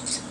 Jesus.